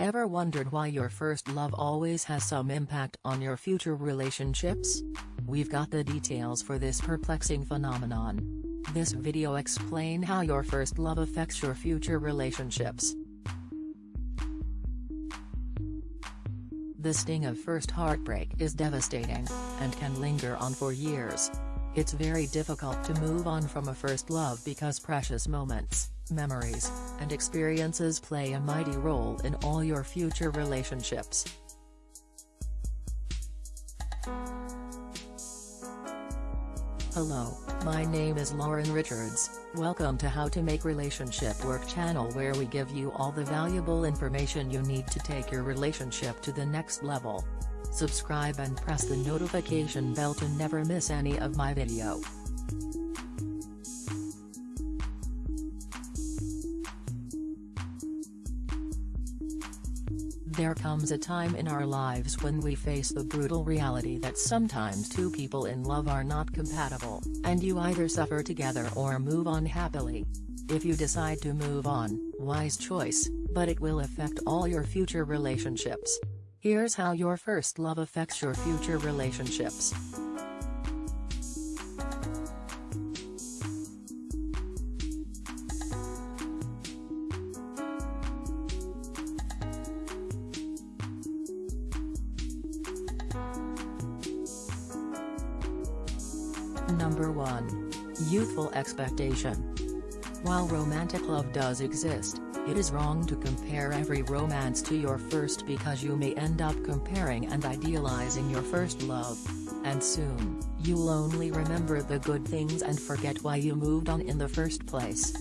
Ever wondered why your first love always has some impact on your future relationships? We've got the details for this perplexing phenomenon. This video explain how your first love affects your future relationships. The sting of first heartbreak is devastating, and can linger on for years. It's very difficult to move on from a first love because precious moments, memories, and experiences play a mighty role in all your future relationships. Hello, my name is Lauren Richards, welcome to How to Make Relationship Work channel where we give you all the valuable information you need to take your relationship to the next level. Subscribe and press the notification bell to never miss any of my video. There comes a time in our lives when we face the brutal reality that sometimes two people in love are not compatible, and you either suffer together or move on happily. If you decide to move on, wise choice, but it will affect all your future relationships. Here's how your first love affects your future relationships. Number 1. Youthful expectation. While romantic love does exist, it is wrong to compare every romance to your first because you may end up comparing and idealizing your first love. And soon, you'll only remember the good things and forget why you moved on in the first place.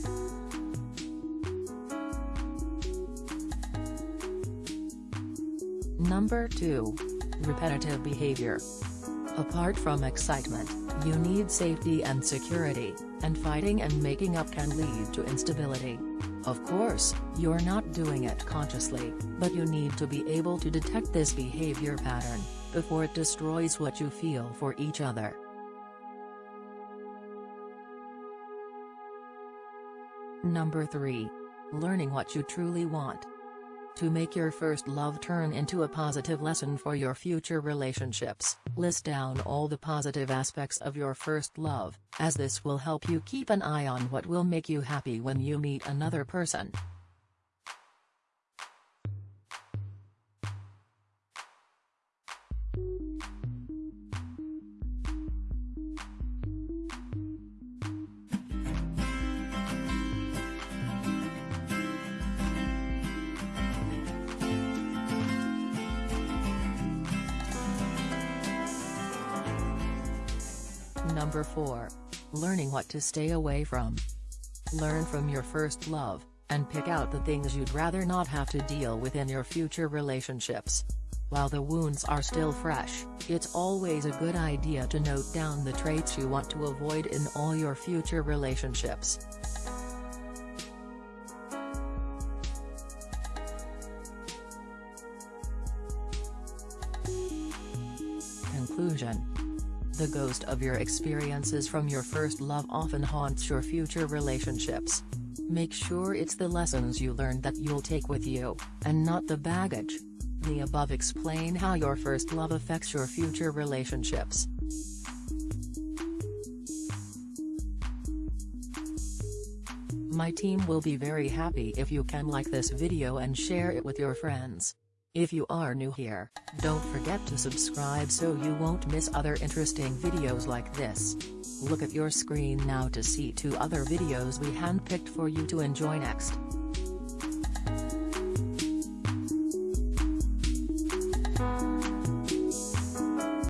Number 2. Repetitive behavior. Apart from excitement, you need safety and security, and fighting and making up can lead to instability. Of course, you're not doing it consciously, but you need to be able to detect this behavior pattern, before it destroys what you feel for each other. Number 3. Learning what you truly want. To make your first love turn into a positive lesson for your future relationships, list down all the positive aspects of your first love, as this will help you keep an eye on what will make you happy when you meet another person. Number 4. Learning what to stay away from. Learn from your first love, and pick out the things you'd rather not have to deal with in your future relationships. While the wounds are still fresh, it's always a good idea to note down the traits you want to avoid in all your future relationships. Conclusion the ghost of your experiences from your first love often haunts your future relationships. Make sure it's the lessons you learned that you'll take with you, and not the baggage. The above explain how your first love affects your future relationships. My team will be very happy if you can like this video and share it with your friends. If you are new here, don't forget to subscribe so you won't miss other interesting videos like this. Look at your screen now to see two other videos we handpicked for you to enjoy next.